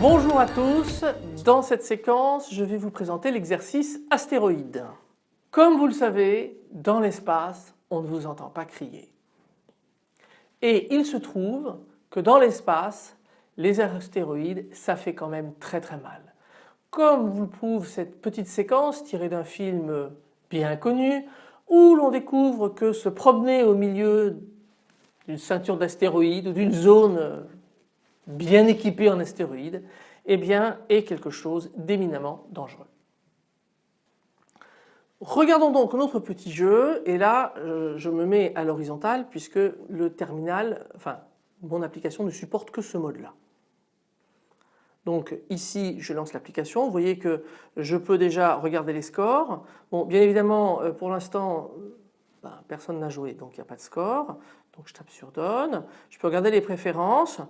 Bonjour à tous, dans cette séquence je vais vous présenter l'exercice astéroïde. Comme vous le savez, dans l'espace on ne vous entend pas crier. Et il se trouve que dans l'espace, les astéroïdes ça fait quand même très très mal. Comme vous le prouve cette petite séquence tirée d'un film bien connu où l'on découvre que se promener au milieu d'une ceinture d'astéroïdes ou d'une zone bien équipée en astéroïdes eh bien, est quelque chose d'éminemment dangereux. Regardons donc notre petit jeu et là euh, je me mets à l'horizontale puisque le terminal, enfin mon application ne supporte que ce mode là. Donc ici je lance l'application, vous voyez que je peux déjà regarder les scores. Bien évidemment euh, pour l'instant ben, personne n'a joué donc il n'y a pas de score. Donc je tape sur donne. Je peux regarder les préférences.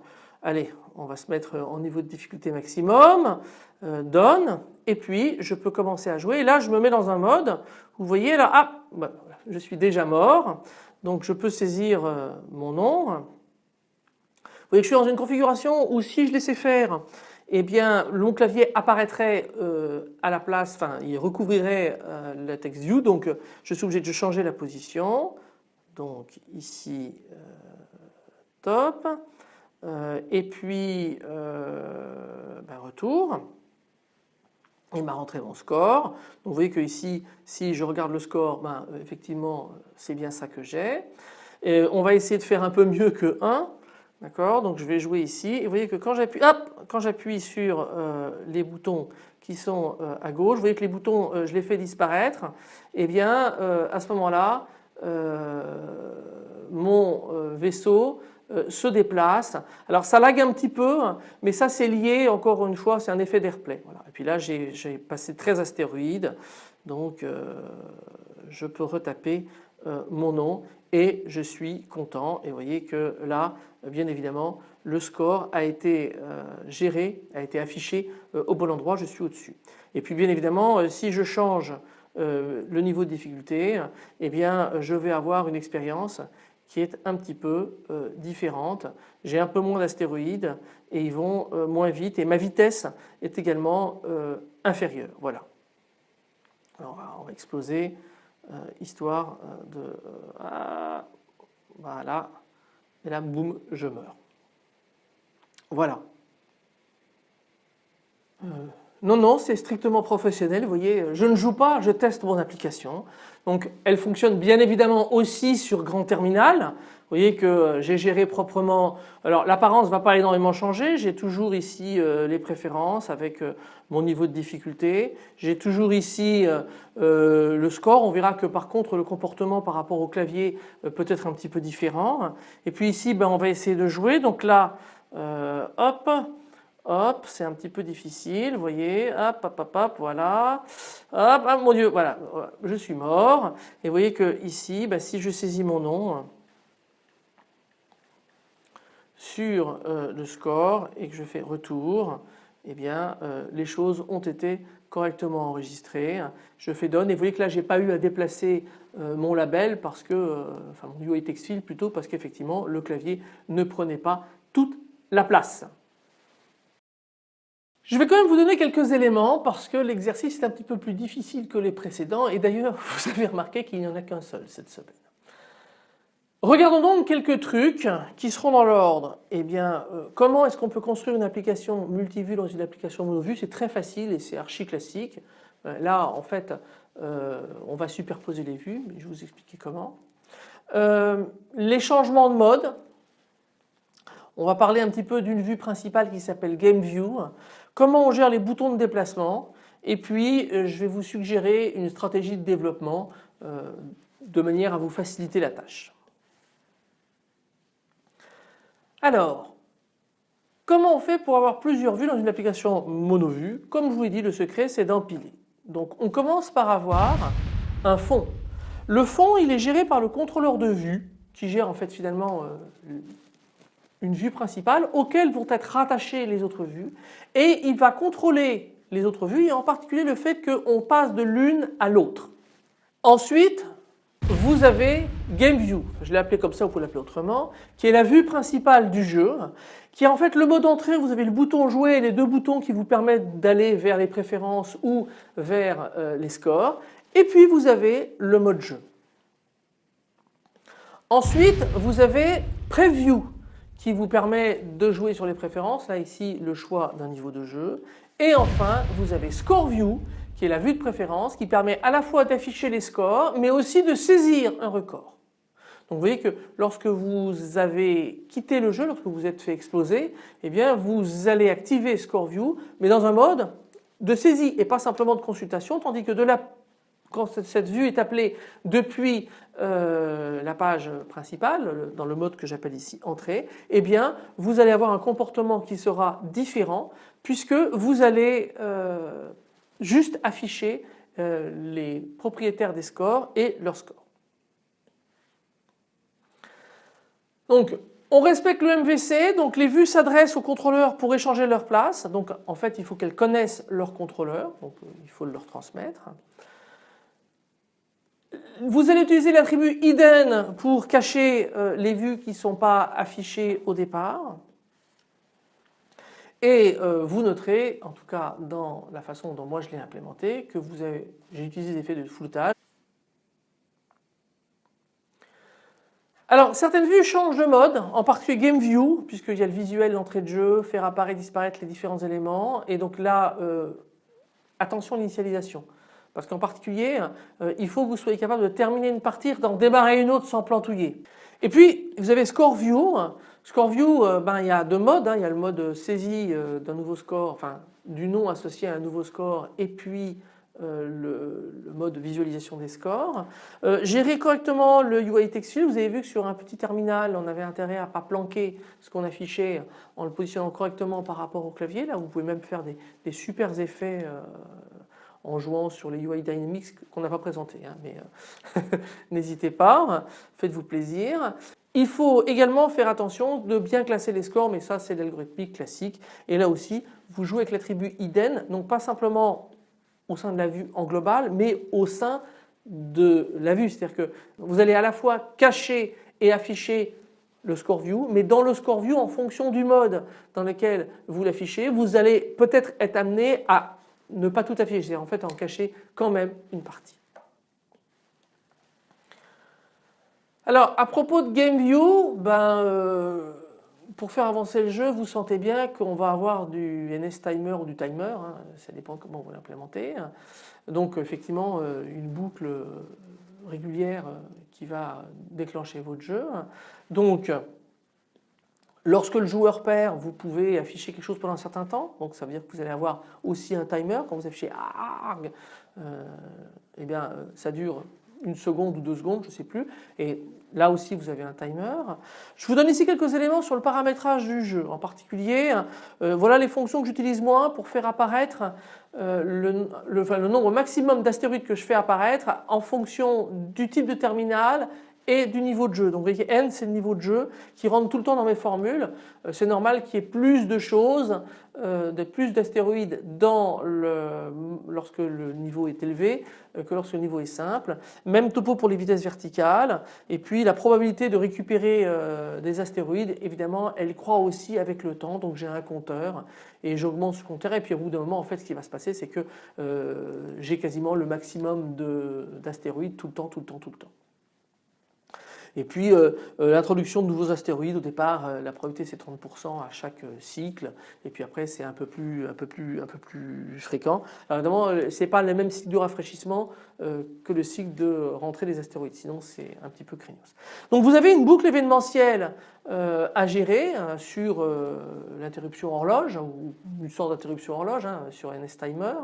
Allez, on va se mettre en niveau de difficulté maximum, euh, donne, et puis je peux commencer à jouer. Et là, je me mets dans un mode, vous voyez là, ah, bah, je suis déjà mort, donc je peux saisir euh, mon nom. Vous voyez que je suis dans une configuration où si je laissais faire, eh bien mon clavier apparaîtrait euh, à la place, enfin il recouvrirait le text view, donc je suis obligé de changer la position. Donc ici, top. Euh, et puis euh, ben, retour. Il m'a rentré mon score. Donc vous voyez que ici, si je regarde le score, ben, effectivement c'est bien ça que j'ai. On va essayer de faire un peu mieux que 1. D'accord Donc je vais jouer ici et vous voyez que quand j'appuie quand j'appuie sur euh, les boutons qui sont à gauche, vous voyez que les boutons je les fais disparaître. Et eh bien à ce moment-là mon vaisseau euh, se déplace. Alors ça lag un petit peu mais ça c'est lié encore une fois c'est un effet d'airplay. Voilà. Et puis là j'ai passé 13 astéroïdes donc euh, je peux retaper euh, mon nom et je suis content et vous voyez que là bien évidemment le score a été géré, a été affiché au bon endroit, je suis au-dessus. Et puis bien évidemment si je change le niveau de difficulté, eh bien je vais avoir une expérience qui est un petit peu euh, différente. J'ai un peu moins d'astéroïdes et ils vont euh, moins vite et ma vitesse est également euh, inférieure. Voilà. Alors on va exploser histoire de... Ah, voilà. Et là, boum, je meurs. Voilà. Non, non, c'est strictement professionnel. Vous voyez, je ne joue pas, je teste mon application. Donc elle fonctionne bien évidemment aussi sur grand terminal. Vous voyez que j'ai géré proprement, alors l'apparence ne va pas énormément changer, j'ai toujours ici euh, les préférences avec euh, mon niveau de difficulté, j'ai toujours ici euh, le score, on verra que par contre le comportement par rapport au clavier peut être un petit peu différent. Et puis ici ben, on va essayer de jouer, donc là hop, Hop, c'est un petit peu difficile, vous voyez, hop, hop, hop, hop, voilà, hop, ah, mon Dieu, voilà, je suis mort. Et vous voyez que ici, bah, si je saisis mon nom sur euh, le score et que je fais retour, eh bien euh, les choses ont été correctement enregistrées. Je fais donne et vous voyez que là j'ai pas eu à déplacer euh, mon label parce que, enfin mon UI textile plutôt parce qu'effectivement le clavier ne prenait pas toute la place. Je vais quand même vous donner quelques éléments parce que l'exercice est un petit peu plus difficile que les précédents et d'ailleurs vous avez remarqué qu'il n'y en a qu'un seul cette semaine. Regardons donc quelques trucs qui seront dans l'ordre. Eh bien, euh, comment est-ce qu'on peut construire une application multivue dans une application monovue? C'est très facile et c'est archi classique. Euh, là, en fait, euh, on va superposer les vues, mais je vais vous expliquer comment. les changements de mode. On va parler un petit peu d'une vue principale qui s'appelle Game View comment on gère les boutons de déplacement et puis je vais vous suggérer une stratégie de développement de manière à vous faciliter la tâche. Alors, comment on fait pour avoir plusieurs vues dans une application monovue Comme je vous l'ai dit, le secret c'est d'empiler. Donc on commence par avoir un fond. Le fond il est géré par le contrôleur de vue qui gère en fait finalement euh, une vue principale auquel vont être rattachées les autres vues et il va contrôler les autres vues et en particulier le fait qu'on passe de l'une à l'autre. Ensuite, vous avez Game View, je l'ai appelé comme ça, vous pouvez l'appeler autrement, qui est la vue principale du jeu, qui est en fait le mode entrée, vous avez le bouton jouer et les deux boutons qui vous permettent d'aller vers les préférences ou vers euh, les scores, et puis vous avez le mode jeu. Ensuite, vous avez Preview qui vous permet de jouer sur les préférences, là ici le choix d'un niveau de jeu. Et enfin, vous avez Score View qui est la vue de préférence qui permet à la fois d'afficher les scores mais aussi de saisir un record. Donc vous voyez que lorsque vous avez quitté le jeu, lorsque vous êtes fait exploser, eh bien vous allez activer Score View mais dans un mode de saisie et pas simplement de consultation tandis que de quand cette vue est appelée depuis euh, la page principale, dans le mode que j'appelle ici entrée, eh bien vous allez avoir un comportement qui sera différent puisque vous allez euh, juste afficher euh, les propriétaires des scores et leurs scores. Donc on respecte le MVC, donc les vues s'adressent aux contrôleurs pour échanger leur place. Donc en fait il faut qu'elles connaissent leur contrôleur, donc il faut leur transmettre. Vous allez utiliser l'attribut hidden pour cacher euh, les vues qui ne sont pas affichées au départ. Et euh, vous noterez, en tout cas dans la façon dont moi je l'ai implémenté, que j'ai utilisé des effets de floutage. Alors certaines vues changent de mode, en particulier Game View, puisqu'il y a le visuel d'entrée de jeu, faire apparaître disparaître les différents éléments. Et donc là, euh, attention à l'initialisation. Parce qu'en particulier, euh, il faut que vous soyez capable de terminer une partie, d'en démarrer une autre sans plantouiller. Et puis vous avez Score View. Score View, euh, ben, il y a deux modes. Hein. Il y a le mode saisie euh, d'un nouveau score, enfin du nom associé à un nouveau score et puis le, mode visualisation des scores. gérer correctement le UI textile, vous avez vu que sur un petit terminal on avait intérêt à ne pas planquer ce qu'on affichait en le positionnant correctement par rapport au clavier. Là vous pouvez même faire des, super effets en jouant sur les UI Dynamics qu'on n'a pas présenté, hein, mais euh, n'hésitez pas, faites-vous plaisir. Il faut également faire attention de bien classer les scores, mais ça c'est l'algorithmique classique. Et là aussi, vous jouez avec l'attribut hidden, donc pas simplement au sein de la vue en global, mais au sein de la vue. C'est-à-dire que vous allez à la fois cacher et afficher le score view, mais dans le score view, en fonction du mode dans lequel vous l'affichez, vous allez peut-être être amené à ne pas tout afficher, c'est en fait en cacher quand même une partie. Alors à propos de GameView, ben, euh, pour faire avancer le jeu, vous sentez bien qu'on va avoir du NS timer ou du timer, hein, ça dépend comment vous l'implémentez. Donc effectivement euh, une boucle régulière qui va déclencher votre jeu. Donc Lorsque le joueur perd, vous pouvez afficher quelque chose pendant un certain temps. Donc ça veut dire que vous allez avoir aussi un timer. Quand vous affichez ARG, euh, eh bien ça dure une seconde ou deux secondes, je ne sais plus. Et là aussi vous avez un timer. Je vous donne ici quelques éléments sur le paramétrage du jeu. En particulier, euh, voilà les fonctions que j'utilise moi pour faire apparaître euh, le, le nombre maximum d'astéroïdes que je fais apparaître en fonction du type de terminal et du niveau de jeu. Donc n c'est le niveau de jeu qui rentre tout le temps dans mes formules. Euh, c'est normal qu'il y ait plus de choses, euh, plus d'astéroïdes lorsque le niveau est élevé euh, que lorsque le niveau est simple. Même topo pour les vitesses verticales et puis la probabilité de récupérer des astéroïdes évidemment elle croît aussi avec le temps donc j'ai un compteur et j'augmente ce compteur et puis au bout d'un moment en fait ce qui va se passer c'est que j'ai quasiment le maximum d'astéroïdes tout le temps, tout le temps, tout le temps. Et puis euh, euh, l'introduction de nouveaux astéroïdes, au départ euh, la probabilité c'est 30% à chaque cycle et puis après c'est un peu plus un un peu plus fréquent. Alors évidemment c'est pas le même cycle de rafraîchissement que le cycle de rentrée des astéroïdes, sinon c'est un petit peu craignos. Donc vous avez une boucle événementielle à gérer hein, sur l'interruption horloge ou une sorte d'interruption horloge hein, sur NS Timer.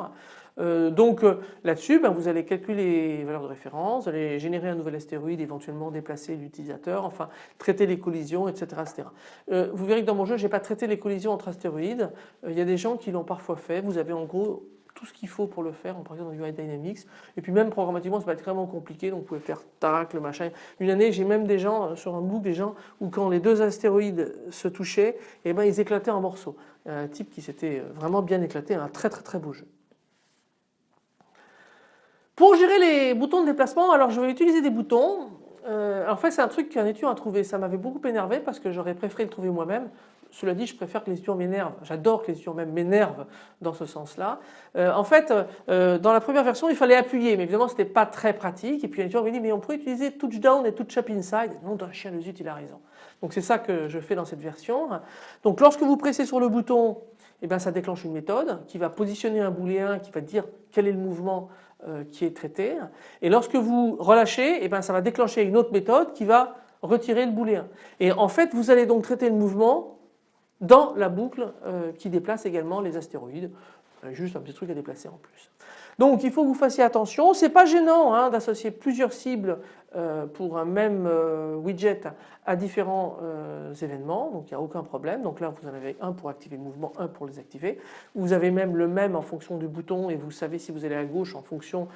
Euh, donc euh, là-dessus, ben, vous allez calculer les valeurs de référence, vous allez générer un nouvel astéroïde, éventuellement déplacer l'utilisateur, enfin traiter les collisions, etc. etc. Euh, vous verrez que dans mon jeu, je n'ai pas traité les collisions entre astéroïdes. il y a des gens qui l'ont parfois fait. Vous avez en gros tout ce qu'il faut pour le faire, en particulier dans UI Dynamics. Et puis même programmatiquement, va être vraiment compliqué, donc vous pouvez faire tac, le machin. Une année, j'ai même des gens sur un book, des gens où quand les deux astéroïdes se touchaient, et eh ben, ils éclataient en morceaux. Un type qui s'était vraiment bien éclaté, un très très très beau jeu. Pour gérer les boutons de déplacement, alors je vais utiliser des boutons. Euh, en fait, c'est un truc qu'un étudiant a trouvé. Ça m'avait beaucoup énervé parce que j'aurais préféré le trouver moi-même. Cela dit, je préfère que les étudiants m'énervent. J'adore que les étudiants même m'énervent dans ce sens-là. Euh, en fait, euh, dans la première version, il fallait appuyer, mais évidemment, ce n'était pas très pratique. Et puis un étudiant m'a dit, mais on pourrait utiliser touchdown et touch up inside. Non, d'un chien de zut, il a raison. Donc c'est ça que je fais dans cette version. Donc lorsque vous pressez sur le bouton, eh bien, ça déclenche une méthode qui va positionner un booléen, qui va dire quel est le mouvement qui est traité. Et lorsque vous relâchez, eh bien, ça va déclencher une autre méthode qui va retirer le booléen. Et en fait, vous allez donc traiter le mouvement dans la boucle euh, qui déplace également les astéroïdes. Euh, juste un petit truc à déplacer en plus. Donc il faut que vous fassiez attention. C'est pas gênant hein, d'associer plusieurs cibles euh, pour un même widget à différents événements. Donc il n'y a aucun problème. Donc là vous en avez un pour activer le mouvement, un pour les activer. Vous avez même le même en fonction du bouton et vous savez si vous allez à gauche en fonction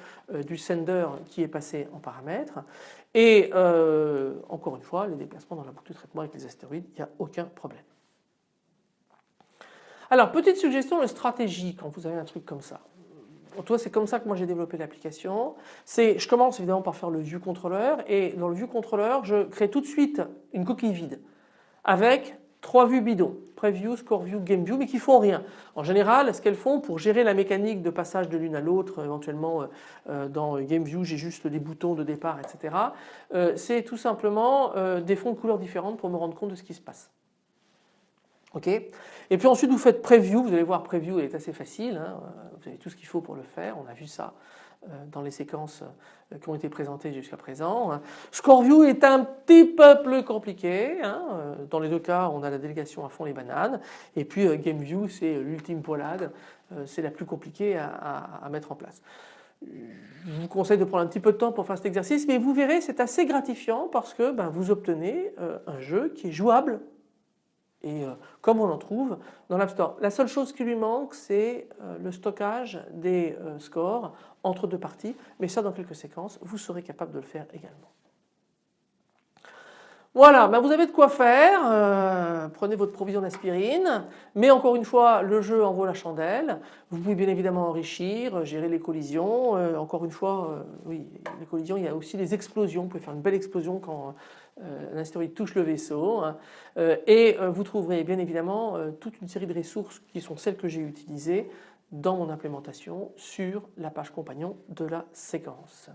du sender qui est passé en paramètres. Et encore une fois, les déplacements dans la boucle de traitement avec les astéroïdes, il n'y a aucun problème. Alors petite suggestion de stratégie quand vous avez un truc comme ça. Toi, c'est comme ça que moi j'ai développé l'application. C'est, je commence évidemment par faire le view controller et dans le view controller, je crée tout de suite une coquille vide avec trois vues bidons, preview, score view, game view, mais qui font rien. En général, ce qu'elles font pour gérer la mécanique de passage de l'une à l'autre, éventuellement euh, euh, dans game view, j'ai juste des boutons de départ, etc. Euh, c'est tout simplement des fonds de couleurs différentes pour me rendre compte de ce qui se passe. Et puis ensuite vous faites preview, vous allez voir preview elle est assez facile, hein. vous avez tout ce qu'il faut pour le faire, on a vu ça euh, dans les séquences euh, qui ont été présentées jusqu'à présent. Hein. Score view est un petit peu plus compliqué, hein. euh, dans les deux cas on a la délégation à fond les bananes et puis game view c'est l'ultime poilade, c'est la plus compliquée à, mettre en place. Je vous conseille de prendre un petit peu de temps pour faire cet exercice mais vous verrez c'est assez gratifiant parce que ben, vous obtenez un jeu qui est jouable et euh, comme on en trouve dans l'App Store. La seule chose qui lui manque c'est euh, le stockage des euh, scores entre deux parties mais ça dans quelques séquences vous serez capable de le faire également. Voilà, ben vous avez de quoi faire, prenez votre provision d'aspirine, mais encore une fois le jeu en vaut la chandelle, vous pouvez bien évidemment enrichir, gérer les collisions, encore une fois oui les collisions il y a aussi les explosions, vous pouvez faire une belle explosion quand euh, touche le vaisseau hein. euh, et euh, vous trouverez bien évidemment toute une série de ressources qui sont celles que j'ai utilisées dans mon implémentation sur la page compagnon de la séquence.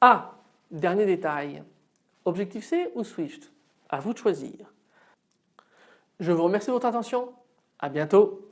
Ah, dernier détail, Objectif C ou Swift? À vous de choisir. Je vous remercie de votre attention, à bientôt.